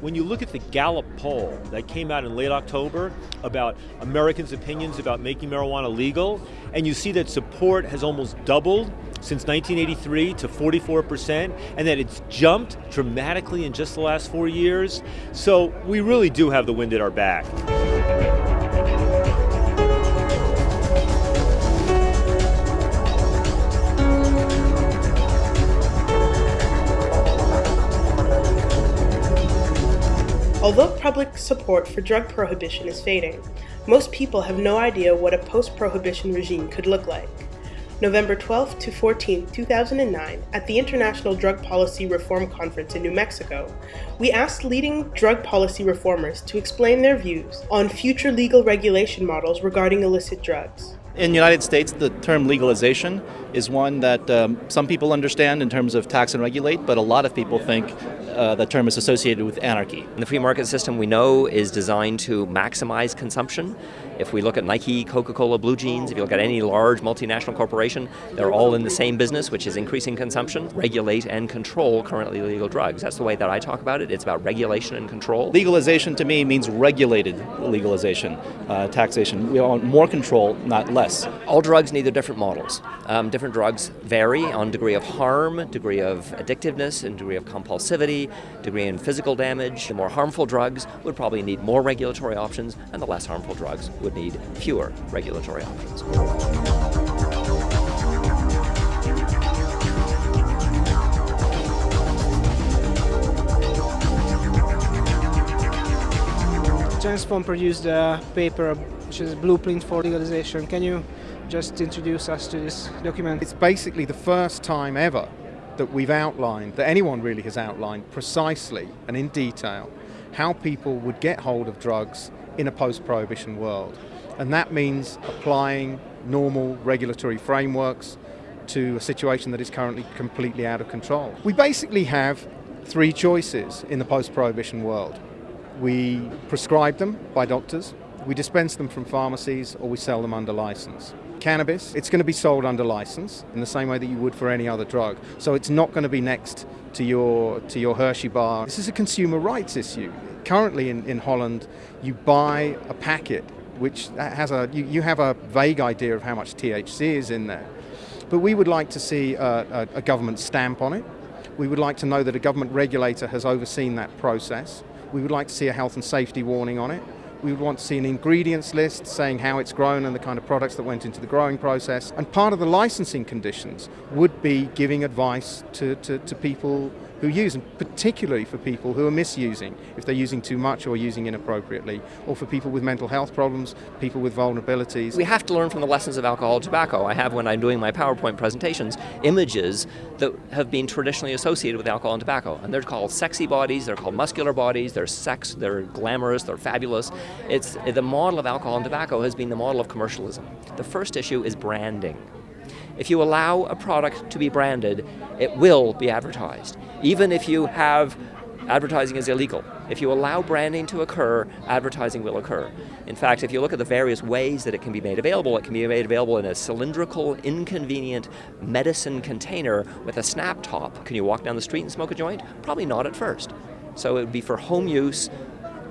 when you look at the Gallup poll that came out in late October about Americans' opinions about making marijuana legal, and you see that support has almost doubled since 1983 to 44%, and that it's jumped dramatically in just the last four years. So we really do have the wind at our back. Although public support for drug prohibition is fading, most people have no idea what a post-prohibition regime could look like. November 12 to 14, 2009, at the International Drug Policy Reform Conference in New Mexico, we asked leading drug policy reformers to explain their views on future legal regulation models regarding illicit drugs. In the United States, the term legalization is one that um, some people understand in terms of tax and regulate, but a lot of people think uh, the term is associated with anarchy. The free market system we know is designed to maximize consumption. If we look at Nike, Coca-Cola, Blue Jeans, if you look at any large multinational corporation, they're all in the same business, which is increasing consumption, regulate and control currently legal drugs. That's the way that I talk about it. It's about regulation and control. Legalization to me means regulated legalization, uh, taxation. We want more control, not less. All drugs need their different models. Um, different drugs vary on degree of harm, degree of addictiveness, and degree of compulsivity, degree in physical damage. The more harmful drugs would probably need more regulatory options, and the less harmful drugs would need fewer regulatory options. James Bond produced a paper which is a blueprint for legalization. Can you just introduce us to this document? It's basically the first time ever that we've outlined, that anyone really has outlined precisely and in detail how people would get hold of drugs in a post-prohibition world. And that means applying normal regulatory frameworks to a situation that is currently completely out of control. We basically have three choices in the post-prohibition world. We prescribe them by doctors, we dispense them from pharmacies, or we sell them under license. Cannabis, it's going to be sold under license in the same way that you would for any other drug. So it's not going to be next to your, to your Hershey bar. This is a consumer rights issue. Currently in, in Holland, you buy a packet which has a, you, you have a vague idea of how much THC is in there. But we would like to see a, a, a government stamp on it. We would like to know that a government regulator has overseen that process. We would like to see a health and safety warning on it. We would want to see an ingredients list saying how it's grown and the kind of products that went into the growing process. And part of the licensing conditions would be giving advice to, to, to people who use, and particularly for people who are misusing, if they're using too much or using inappropriately, or for people with mental health problems, people with vulnerabilities. We have to learn from the lessons of alcohol and tobacco. I have, when I'm doing my PowerPoint presentations, images that have been traditionally associated with alcohol and tobacco. And they're called sexy bodies, they're called muscular bodies, they're sex, they're glamorous, they're fabulous. It's, the model of alcohol and tobacco has been the model of commercialism. The first issue is branding. If you allow a product to be branded, it will be advertised. Even if you have advertising is illegal. If you allow branding to occur, advertising will occur. In fact, if you look at the various ways that it can be made available, it can be made available in a cylindrical, inconvenient medicine container with a snap top. Can you walk down the street and smoke a joint? Probably not at first. So it would be for home use,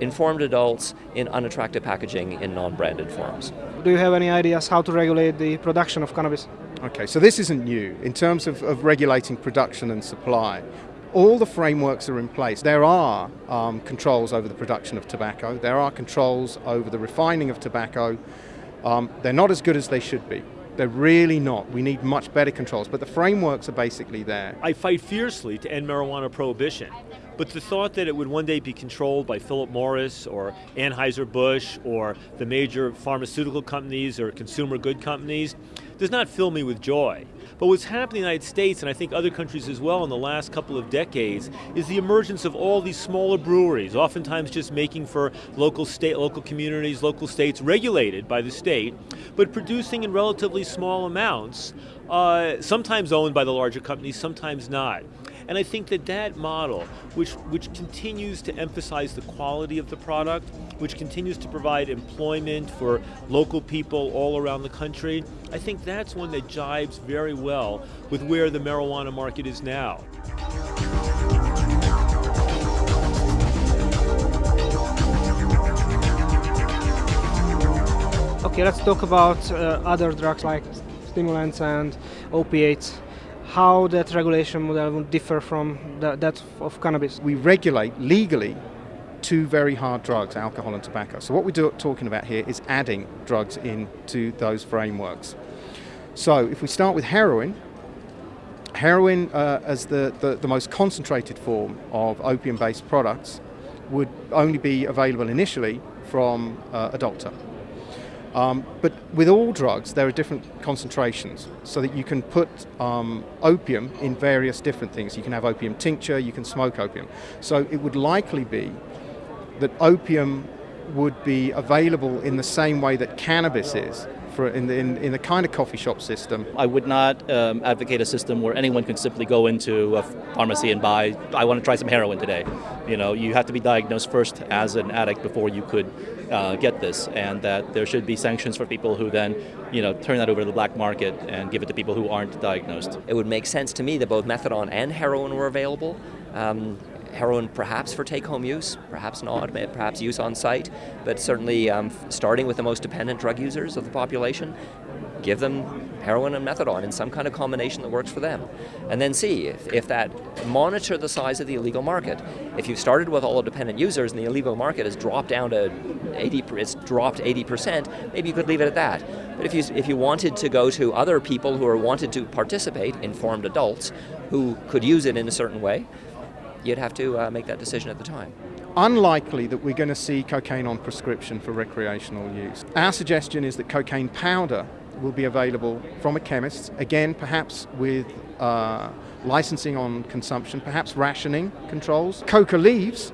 informed adults in unattractive packaging in non-branded forms. Do you have any ideas how to regulate the production of cannabis? Okay, so this isn't new. In terms of, of regulating production and supply, all the frameworks are in place. There are um, controls over the production of tobacco. There are controls over the refining of tobacco. Um, they're not as good as they should be. They're really not. We need much better controls, but the frameworks are basically there. I fight fiercely to end marijuana prohibition, but the thought that it would one day be controlled by Philip Morris or Anheuser-Busch or the major pharmaceutical companies or consumer good companies does not fill me with joy. But what's happened in the United States, and I think other countries as well in the last couple of decades, is the emergence of all these smaller breweries, oftentimes just making for local state, local communities, local states, regulated by the state, but producing in relatively small amounts, uh, sometimes owned by the larger companies, sometimes not. And I think that that model, which, which continues to emphasize the quality of the product, which continues to provide employment for local people all around the country, I think that's one that jives very well with where the marijuana market is now. Okay, let's talk about uh, other drugs like stimulants and opiates. How that regulation model would differ from that of cannabis? We regulate legally two very hard drugs, alcohol and tobacco. So what we're talking about here is adding drugs into those frameworks. So if we start with heroin, heroin uh, as the, the, the most concentrated form of opium-based products would only be available initially from uh, a doctor. Um, but with all drugs, there are different concentrations so that you can put um, opium in various different things. You can have opium tincture, you can smoke opium. So it would likely be that opium would be available in the same way that cannabis is for in the, in, in the kind of coffee shop system. I would not um, advocate a system where anyone can simply go into a pharmacy and buy, I want to try some heroin today. You know, you have to be diagnosed first as an addict before you could uh, get this, and that there should be sanctions for people who then, you know, turn that over to the black market and give it to people who aren't diagnosed. It would make sense to me that both methadone and heroin were available. Um, heroin perhaps for take-home use, perhaps not, perhaps use on site, but certainly um, starting with the most dependent drug users of the population, give them heroin and methadone in some kind of combination that works for them. And then see if, if that, monitor the size of the illegal market. If you've started with all the dependent users and the illegal market has dropped down to 80, it's dropped 80%, maybe you could leave it at that. But if you, if you wanted to go to other people who are wanted to participate, informed adults, who could use it in a certain way, you'd have to uh, make that decision at the time. Unlikely that we're going to see cocaine on prescription for recreational use. Our suggestion is that cocaine powder will be available from a chemist, again perhaps with uh, licensing on consumption, perhaps rationing controls. Coca leaves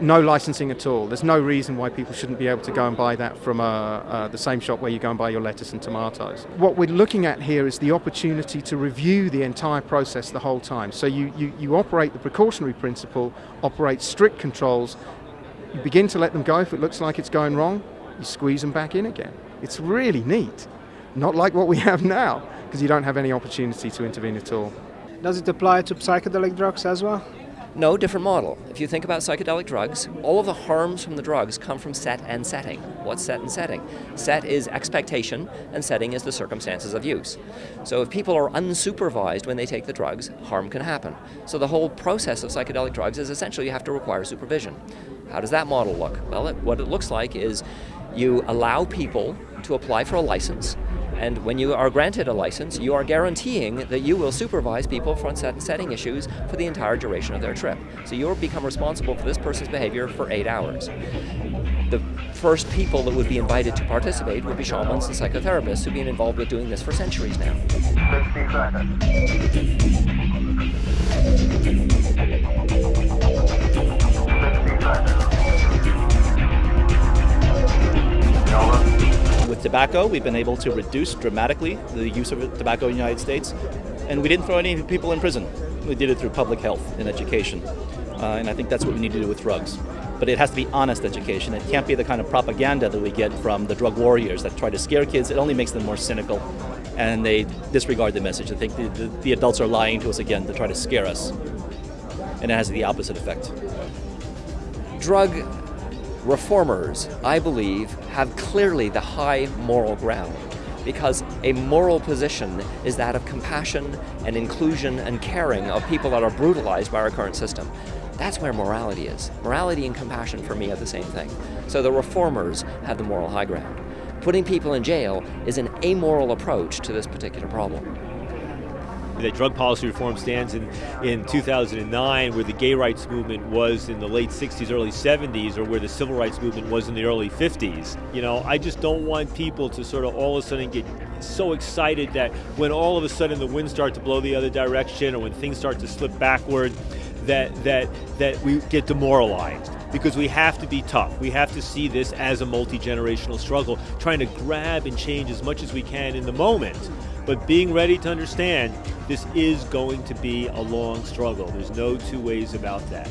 no licensing at all. There's no reason why people shouldn't be able to go and buy that from uh, uh, the same shop where you go and buy your lettuce and tomatoes. What we're looking at here is the opportunity to review the entire process the whole time. So you, you, you operate the precautionary principle, operate strict controls, you begin to let them go if it looks like it's going wrong, you squeeze them back in again. It's really neat. Not like what we have now, because you don't have any opportunity to intervene at all. Does it apply to psychedelic drugs as well? No, different model. If you think about psychedelic drugs, all of the harms from the drugs come from set and setting. What's set and setting? Set is expectation, and setting is the circumstances of use. So if people are unsupervised when they take the drugs, harm can happen. So the whole process of psychedelic drugs is essentially you have to require supervision. How does that model look? Well, it, what it looks like is you allow people to apply for a license and when you are granted a license, you are guaranteeing that you will supervise people for setting issues for the entire duration of their trip. So you'll become responsible for this person's behavior for eight hours. The first people that would be invited to participate would be shamans and psychotherapists who've been involved with doing this for centuries now. 60 seconds. With tobacco, we've been able to reduce dramatically the use of tobacco in the United States, and we didn't throw any people in prison. We did it through public health and education, uh, and I think that's what we need to do with drugs. But it has to be honest education. It can't be the kind of propaganda that we get from the drug warriors that try to scare kids. It only makes them more cynical, and they disregard the message. I think the, the, the adults are lying to us again to try to scare us, and it has the opposite effect. Drug reformers, I believe, have clearly the high moral ground because a moral position is that of compassion and inclusion and caring of people that are brutalized by our current system. That's where morality is. Morality and compassion for me are the same thing. So the reformers have the moral high ground. Putting people in jail is an amoral approach to this particular problem that drug policy reform stands in, in 2009 where the gay rights movement was in the late 60s, early 70s, or where the civil rights movement was in the early 50s. You know, I just don't want people to sort of all of a sudden get so excited that when all of a sudden the winds start to blow the other direction or when things start to slip backward, that, that, that we get demoralized because we have to be tough. We have to see this as a multi-generational struggle, trying to grab and change as much as we can in the moment but being ready to understand this is going to be a long struggle. There's no two ways about that.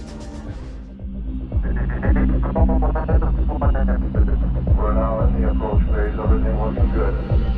We're now in the approach phase. Everything looking good.